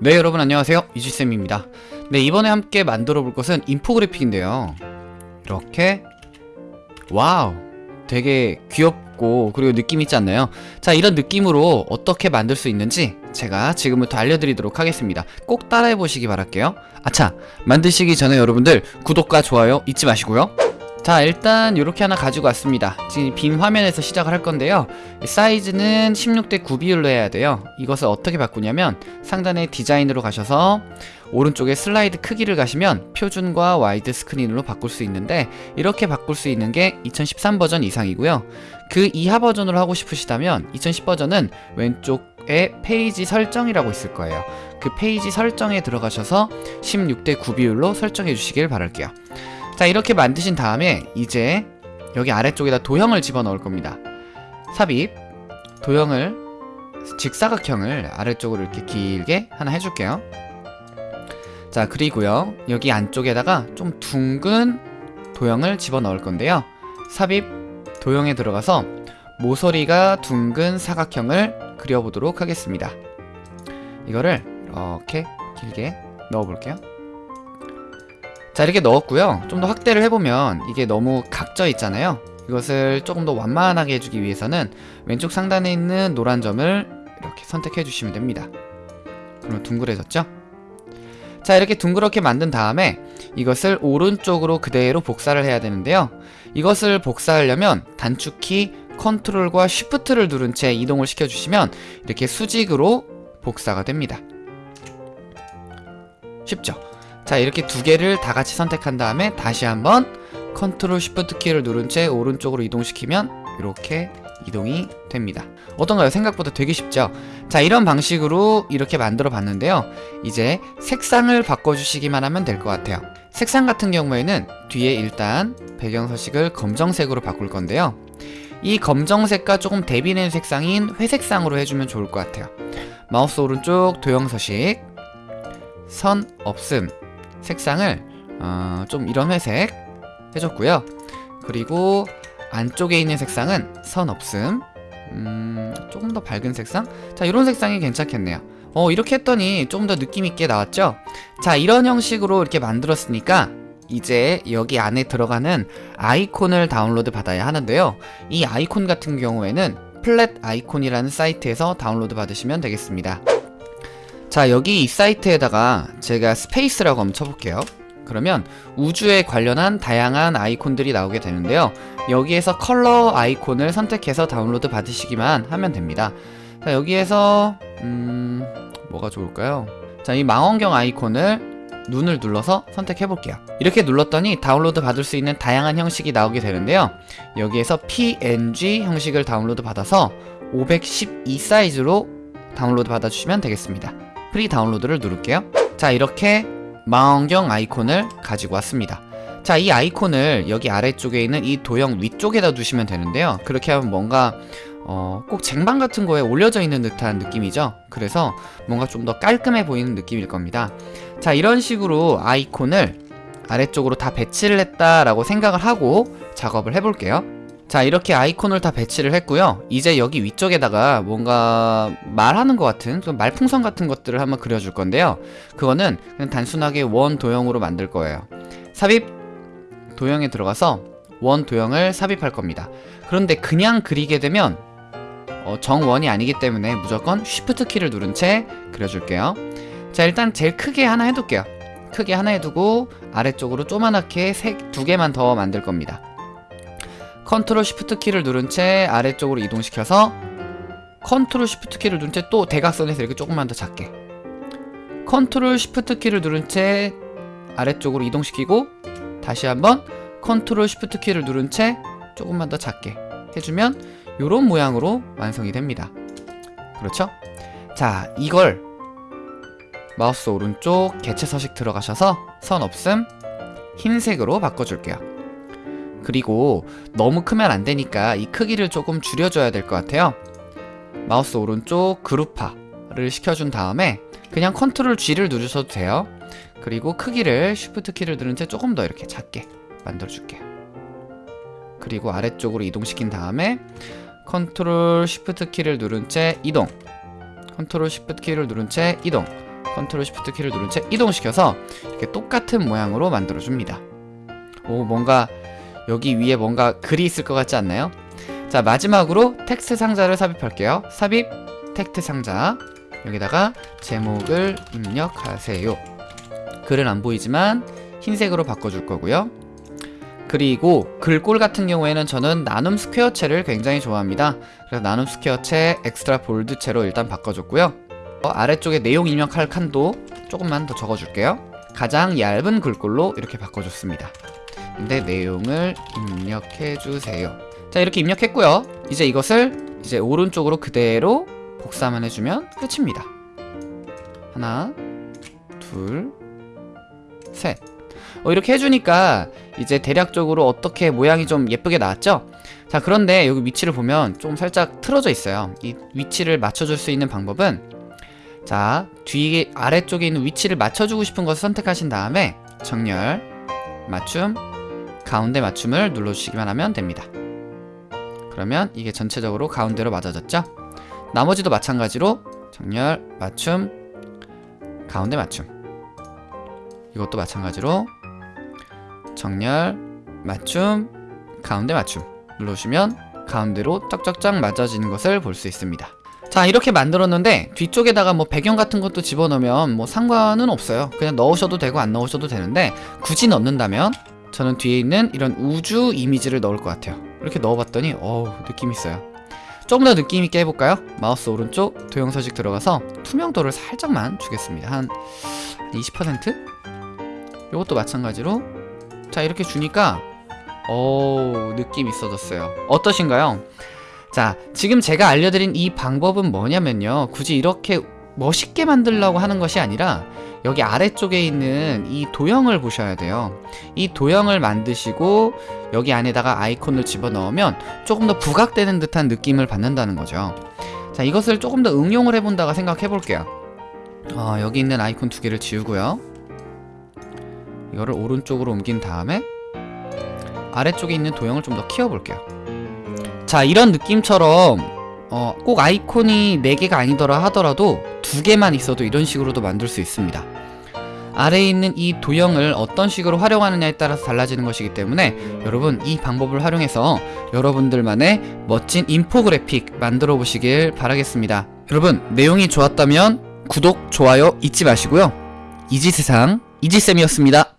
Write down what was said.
네 여러분 안녕하세요. 이지쌤입니다. 네 이번에 함께 만들어 볼 것은 인포그래픽인데요. 이렇게 wow 되게 귀엽고 그리고 느낌 있지 않나요? 자 이런 느낌으로 어떻게 만들 수 있는지 제가 지금부터 알려드리도록 하겠습니다. 꼭 따라해 보시기 바랄게요. 아차 만드시기 전에 여러분들 구독과 좋아요 잊지 마시고요 자 일단 이렇게 하나 가지고 왔습니다. 지금 빈 화면에서 시작을 할 건데요. 사이즈는 16대 9 비율로 해야 돼요. 이것을 어떻게 바꾸냐면 상단에 디자인으로 가셔서 오른쪽에 슬라이드 크기를 가시면 표준과 와이드 스크린으로 바꿀 수 있는데 이렇게 바꿀 수 있는 게 2013 버전 이상이고요. 그 이하 버전으로 하고 싶으시다면 2010 버전은 왼쪽에 페이지 설정이라고 있을 거예요. 그 페이지 설정에 들어가셔서 16대 9 비율로 설정해 주시길 바랄게요 자 이렇게 만드신 다음에 이제 여기 아래쪽에다 도형을 집어넣을 겁니다. 삽입 도형을 직사각형을 아래쪽으로 이렇게 길게 하나 해줄게요. 자 그리고요 여기 안쪽에다가 좀 둥근 도형을 집어넣을 건데요. 삽입 도형에 들어가서 모서리가 둥근 사각형을 그려보도록 하겠습니다. 이거를 이렇게 길게 넣어볼게요 자 이렇게 넣었고요. 좀 더 확대를 해보면 이게 너무 각져 있잖아요. 이것을 조금 더 완만하게 해주기 위해서는 왼쪽 상단에 있는 노란 점을 이렇게 선택해 주시면 됩니다. 그러면 둥그레졌죠? 자 이렇게 둥그렇게 만든 다음에 이것을 오른쪽으로 그대로 복사를 해야 되는데요. 이것을 복사하려면 단축키 컨트롤과 쉬프트를 누른 채 이동을 시켜주시면 이렇게 수직으로 복사가 됩니다. 쉽죠? 자 이렇게 두 개를 다 같이 선택한 다음에 다시 한번 컨트롤 쉬프트 키를 누른 채 오른쪽으로 이동시키면 이렇게 이동이 됩니다. 어떤가요? 생각보다 되게 쉽죠? 자 이런 방식으로 이렇게 만들어 봤는데요. 이제 색상을 바꿔주시기만 하면 될 것 같아요. 색상 같은 경우에는 뒤에 일단 배경 서식을 검정색으로 바꿀 건데요. 이 검정색과 조금 대비되는 색상인 회색상으로 해주면 좋을 것 같아요. 마우스 오른쪽 도형 서식 선 없음 색상을 어, 좀 이런 회색 해줬고요. 그리고 안쪽에 있는 색상은 선 없음. 음, 조금 더 밝은 색상? 자 이런 색상이 괜찮겠네요. 어 이렇게 했더니 좀 더 느낌있게 나왔죠? 자 이런 형식으로 이렇게 만들었으니까 이제 여기 안에 들어가는 아이콘을 다운로드 받아야 하는데요. 이 아이콘 같은 경우에는 Flaticon이라는 사이트에서 다운로드 받으시면 되겠습니다 자 여기 이 사이트에다가 제가 space라고 한번 쳐볼게요. 그러면 우주에 관련한 다양한 아이콘들이 나오게 되는데요. 여기에서 컬러 아이콘을 선택해서 다운로드 받으시기만 하면 됩니다. 자 여기에서 음... 뭐가 좋을까요? 자 이 망원경 아이콘을 눈을 눌러서 선택해 볼게요. 이렇게 눌렀더니 다운로드 받을 수 있는 다양한 형식이 나오게 되는데요. 여기에서 png 형식을 다운로드 받아서 512 사이즈로 다운로드 받아주시면 되겠습니다 free download를 누를게요. 자 이렇게 망원경 아이콘을 가지고 왔습니다. 자 이 아이콘을 여기 아래쪽에 있는 이 도형 위쪽에다 두시면 되는데요. 그렇게 하면 뭔가 어, 꼭 쟁반 같은 거에 올려져 있는 듯한 느낌이죠? 그래서 뭔가 좀 더 깔끔해 보이는 느낌일 겁니다. 자 이런 식으로 아이콘을 아래쪽으로 다 배치를 했다라고 생각을 하고 작업을 해볼게요 자 이렇게 아이콘을 다 배치를 했고요. 이제 여기 위쪽에다가 뭔가 말하는 것 같은 말풍선 같은 것들을 한번 그려줄 건데요. 그거는 그냥 단순하게 원 도형으로 만들 거예요. 삽입 도형에 들어가서 원 도형을 삽입할 겁니다. 그런데 그냥 그리게 되면 어, 정원이 아니기 때문에 무조건 shift 키를 누른 채 그려줄게요. 자 일단 제일 크게 하나 해둘게요. 크게 하나 해두고 아래쪽으로 조그맣게 색두 개만 더 만들 겁니다 control shift 키를 누른 채 아래쪽으로 이동시켜서 control shift 키를 누른 채 또 대각선에서 이렇게 조금만 더 작게. control shift 키를 누른 채 아래쪽으로 이동시키고 다시 한번 control shift 키를 누른 채 조금만 더 작게 해주면 이런 모양으로 완성이 됩니다. 그렇죠? 자 이걸 마우스 오른쪽 개체 서식 들어가셔서 선 없음 흰색으로 바꿔줄게요 그리고 너무 크면 안 되니까 이 크기를 조금 줄여줘야 될 것 같아요. 마우스 오른쪽 그룹화를 시켜준 다음에 그냥 control G를 누르셔도 돼요. 그리고 크기를 shift 키를 누른 채 조금 더 이렇게 작게 만들어 줄게요. 그리고 아래쪽으로 이동시킨 다음에 컨트롤 쉬프트 키를 누른 채 이동. 컨트롤 쉬프트 키를 누른 채 이동. 컨트롤 시프트 키를 누른 채 이동시켜서 이렇게 똑같은 모양으로 만들어줍니다. 오 뭔가 여기 위에 뭔가 글이 있을 것 같지 않나요? 자 마지막으로 텍스트 상자를 삽입할게요. 삽입 텍스트 상자 여기다가 제목을 입력하세요. 글은 안 보이지만 흰색으로 바꿔줄 거고요. 그리고 글꼴 같은 경우에는 저는 나눔 스퀘어체를 굉장히 좋아합니다. 그래서 나눔 스퀘어체 Extra Bold체로 일단 바꿔줬고요. 어, 아래쪽에 내용 입력할 칸도 조금만 더 적어줄게요. 가장 얇은 글꼴로 이렇게 바꿔줬습니다. 근데 내용을 입력해주세요. 자 이렇게 입력했고요. 이제 이것을 이제 오른쪽으로 그대로 복사만 해주면 끝입니다. 하나, 둘, 셋. 어, 이렇게 해주니까 이제 대략적으로 어떻게 모양이 좀 예쁘게 나왔죠? 자 그런데 여기 위치를 보면 좀 살짝 틀어져 있어요. 이 위치를 맞춰줄 수 있는 방법은 자 뒤에 아래쪽에 있는 위치를 맞춰주고 싶은 것을 선택하신 다음에 정렬, 맞춤, 가운데 맞춤을 눌러주시기만 하면 됩니다. 그러면 이게 전체적으로 가운데로 맞아졌죠? 나머지도 마찬가지로 정렬, 맞춤, 가운데 맞춤 이것도 마찬가지로 정렬, 맞춤, 가운데 맞춤 눌러주시면 가운데로 쫙쫙쫙 맞아지는 것을 볼 수 있습니다. 자 이렇게 만들었는데 뒤쪽에다가 뭐 배경 같은 것도 집어넣으면 뭐 상관은 없어요. 그냥 넣으셔도 되고 안 넣으셔도 되는데 굳이 넣는다면 저는 뒤에 있는 이런 우주 이미지를 넣을 것 같아요. 이렇게 넣어봤더니 어우 느낌 있어요. 조금 더 느낌 있게 해볼까요? 마우스 오른쪽 도형 서식 들어가서 투명도를 살짝만 주겠습니다. 한 20%? 이것도 마찬가지로 자 이렇게 주니까 오 느낌 있어졌어요 어떠신가요? 자 지금 제가 알려드린 이 방법은 뭐냐면요 굳이 이렇게 멋있게 만들려고 하는 것이 아니라 여기 아래쪽에 있는 이 도형을 보셔야 돼요. 이 도형을 만드시고 여기 안에다가 아이콘을 집어넣으면 조금 더 부각되는 듯한 느낌을 받는다는 거죠. 자 이것을 조금 더 응용을 해본다가 생각해 볼게요. 어, 여기 있는 아이콘 두 개를 지우고요. 이거를 오른쪽으로 옮긴 다음에 아래쪽에 있는 도형을 좀 더 키워볼게요. 자 이런 느낌처럼 어, 꼭 아이콘이 4개가 아니더라 하더라도 두 개만 있어도 이런 식으로도 만들 수 있습니다. 아래에 있는 이 도형을 어떤 식으로 활용하느냐에 따라서 달라지는 것이기 때문에 여러분 이 방법을 활용해서 여러분들만의 멋진 인포그래픽 만들어 보시길 바라겠습니다. 여러분 내용이 좋았다면 구독, 좋아요 잊지 마시고요. 이지세상 이지쌤이었습니다